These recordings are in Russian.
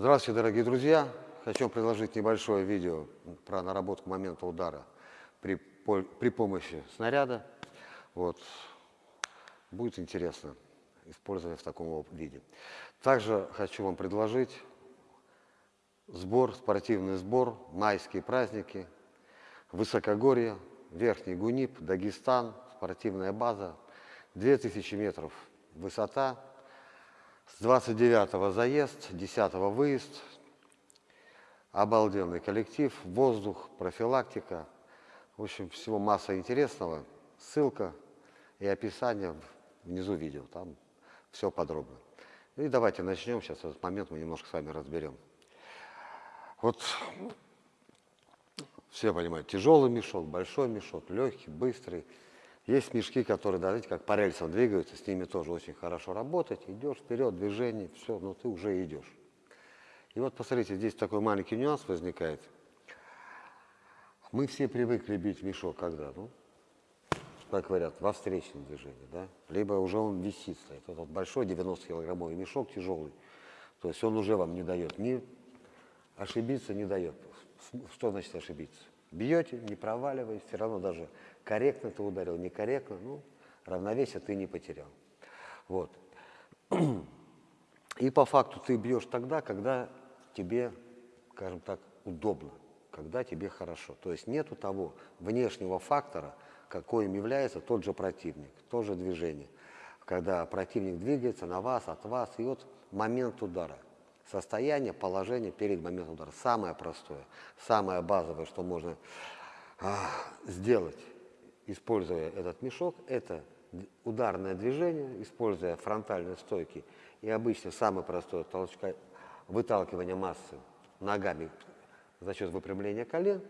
Здравствуйте, дорогие друзья! Хочу предложить небольшое видео про наработку момента удара при, при помощи снаряда. Вот. Будет интересно использовать в таком виде. Также хочу вам предложить сбор, спортивный сбор, майские праздники, высокогорье, Верхний Гунип, Дагестан, спортивная база, 2000 метров высота, с 29 заезд, 10 выезд, обалденный коллектив, воздух, профилактика, в общем, всего масса интересного, ссылка и описание внизу видео, там все подробно. И давайте начнем, сейчас этот момент мы немножко с вами разберем. Вот все понимают, тяжелый мешок, большой мешок, легкий, быстрый. Есть мешки, которые, да, знаете, как по рельсам двигаются, с ними тоже очень хорошо работать. Идешь вперед, движение, все, но ты уже идешь. И вот посмотрите, здесь такой маленький нюанс возникает. Мы все привыкли бить мешок когда? Ну, как говорят, во встречном движении, да? Либо уже он висит, стоит. Вот, вот большой 90-килограммовый мешок тяжелый. То есть он уже вам не дает ни ошибиться не дает. Что значит ошибиться? Бьете, не проваливаясь, все равно даже корректно ты ударил, некорректно, ну, равновесие ты не потерял. Вот. И по факту ты бьешь тогда, когда тебе, скажем так, удобно, когда тебе хорошо. То есть нету того внешнего фактора, каким является тот же противник, то же движение. Когда противник двигается на вас, от вас, и вот момент удара состояние, положение перед моментом удара. Самое простое, самое базовое, что можно а, сделать, используя этот мешок, это ударное движение, используя фронтальные стойки и обычно самое простое толчка, выталкивание массы ногами за счет выпрямления колен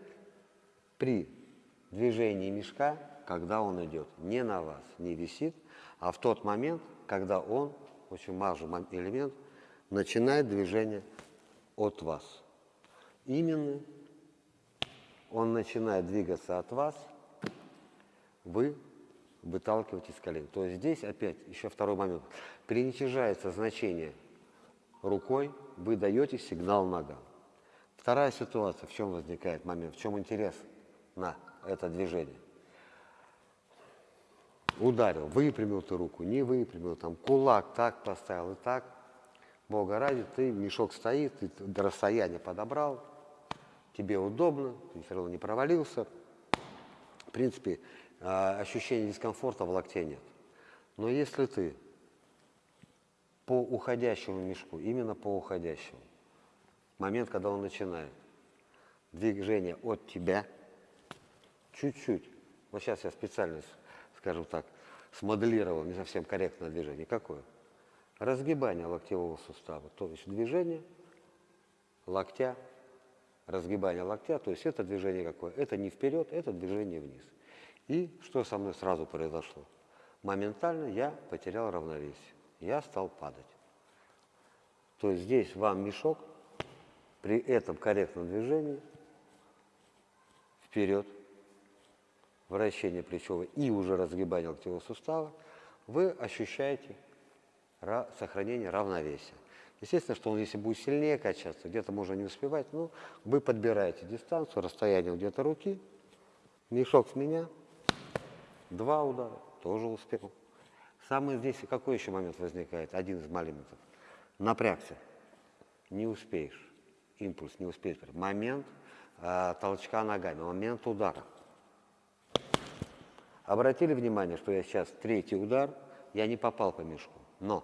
при движении мешка, когда он идет не на вас, не висит, а в тот момент, когда он, очень важный элемент – начинает движение от вас. Именно он начинает двигаться от вас, вы выталкиваетесь с колен. То есть здесь опять еще второй момент. Приничижается значение рукой, вы даете сигнал ногам. Вторая ситуация, в чем возникает момент, в чем интерес на это движение. Ударил, выпрямил ты руку, не выпрямил, там кулак так поставил и так – Бога ради, ты, мешок стоит, ты до расстояния подобрал, тебе удобно, ты все равно не провалился. В принципе, а, ощущения дискомфорта в локте нет. Но если ты по уходящему мешку, именно по уходящему, момент, когда он начинает, движение от тебя, чуть-чуть, вот сейчас я специально, скажем так, смоделировал не совсем корректное движение, какое? Разгибание локтевого сустава, то есть движение локтя, разгибание локтя, то есть это движение какое? Это не вперед, это движение вниз. И что со мной сразу произошло? Моментально я потерял равновесие, я стал падать. То есть здесь вам мешок при этом корректном движении вперед, вращение плечевого и уже разгибание локтевого сустава, вы ощущаете сохранение равновесия. Естественно, что он, если будет сильнее качаться, где-то можно не успевать, ну, вы подбираете дистанцию, расстояние где-то руки, мешок с меня, два удара, тоже успел. Самый здесь, какой еще момент возникает, один из моментов, напрягся, не успеешь, импульс не успеешь, момент э, толчка ногами, момент удара. Обратили внимание, что я сейчас третий удар, я не попал по мешку. Но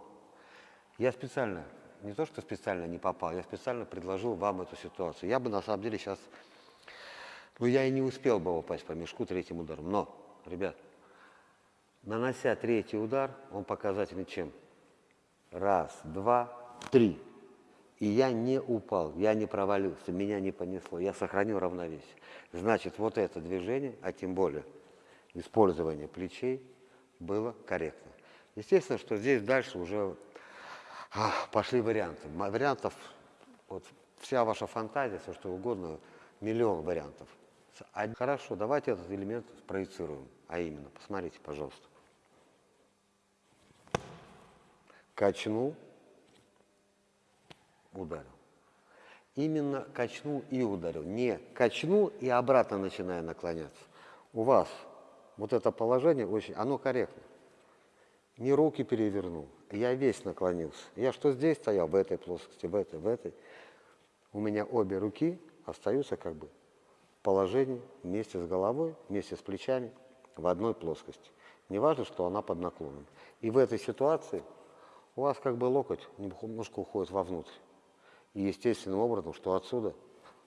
я специально, не то что специально не попал, я специально предложил вам эту ситуацию. Я бы на самом деле сейчас, ну я и не успел бы упасть по мешку третьим ударом. Но, ребят, нанося третий удар, он показательный чем? Раз, два, три. И я не упал, я не провалился, меня не понесло, я сохранил равновесие. Значит, вот это движение, а тем более использование плечей было корректно. Естественно, что здесь дальше уже а, пошли варианты. Вариантов, вот вся ваша фантазия, все что угодно, миллион вариантов. Хорошо, давайте этот элемент спроецируем. А именно, посмотрите, пожалуйста. Качнул, ударил. Именно качнул и ударил. Не качнул и обратно начинаю наклоняться. У вас вот это положение очень, оно корректно. Не руки перевернул, я весь наклонился. Я что здесь стоял, в этой плоскости, в этой, в этой. У меня обе руки остаются как бы в положении вместе с головой, вместе с плечами в одной плоскости. Не важно, что она под наклоном. И в этой ситуации у вас как бы локоть немножко уходит вовнутрь. И естественным образом, что отсюда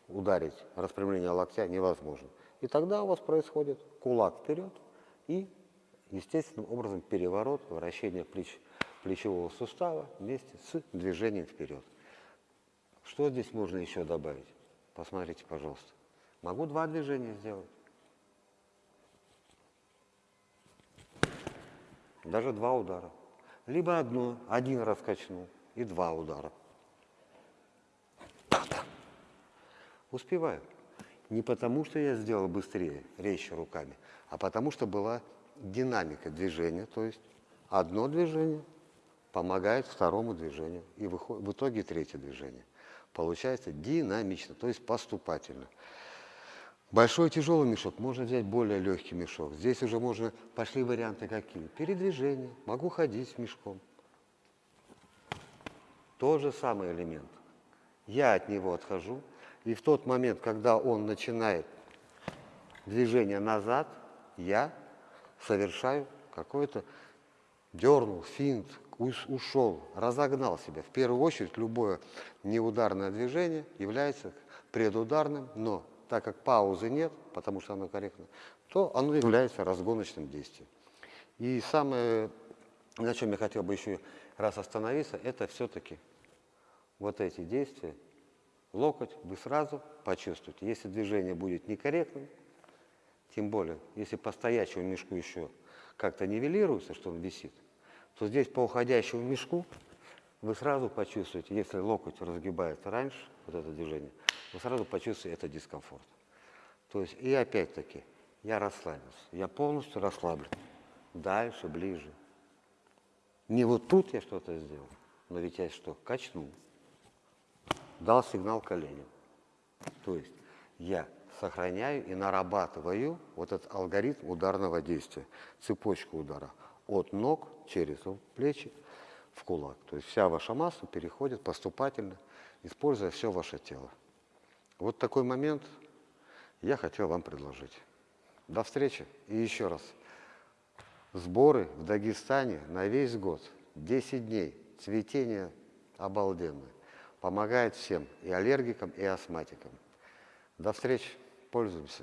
ударить распрямление локтя невозможно. И тогда у вас происходит кулак вперед и естественным образом переворот, вращение плеч, плечевого сустава вместе с движением вперед. Что здесь можно еще добавить? Посмотрите, пожалуйста. Могу два движения сделать. Даже два удара. Либо одно, один раз качнул и два удара. Успеваю. Не потому, что я сделал быстрее, резче руками, а потому, что была динамика движения, то есть одно движение помогает второму движению, и в итоге третье движение. Получается динамично, то есть поступательно. Большой тяжелый мешок, можно взять более легкий мешок. Здесь уже можно, пошли варианты какие. Передвижение, могу ходить с мешком. Тот же самый элемент. Я от него отхожу, и в тот момент, когда он начинает движение назад, я совершаю какое-то дернул, финт, ушел, разогнал себя. В первую очередь любое неударное движение является предударным, но так как паузы нет, потому что оно корректно, то оно является разгоночным действием. И самое, на чем я хотел бы еще раз остановиться, это все-таки вот эти действия, локоть, вы сразу почувствуете. Если движение будет некорректным, тем более, если по стоячему мешку еще как-то нивелируется, что он висит, то здесь по уходящему мешку вы сразу почувствуете, если локоть разгибается раньше, вот это движение, вы сразу почувствуете это дискомфорт. То есть, и опять-таки, я расслабился, я полностью расслаблен. Дальше, ближе. Не вот тут я что-то сделал, но ведь я что, качнул дал сигнал коленям. То есть я сохраняю и нарабатываю вот этот алгоритм ударного действия, цепочку удара от ног через плечи в кулак. То есть вся ваша масса переходит поступательно, используя все ваше тело. Вот такой момент я хотел вам предложить. До встречи и еще раз. Сборы в Дагестане на весь год, 10 дней, цветение обалденное. Помогает всем, и аллергикам, и астматикам. До встречи, пользуемся.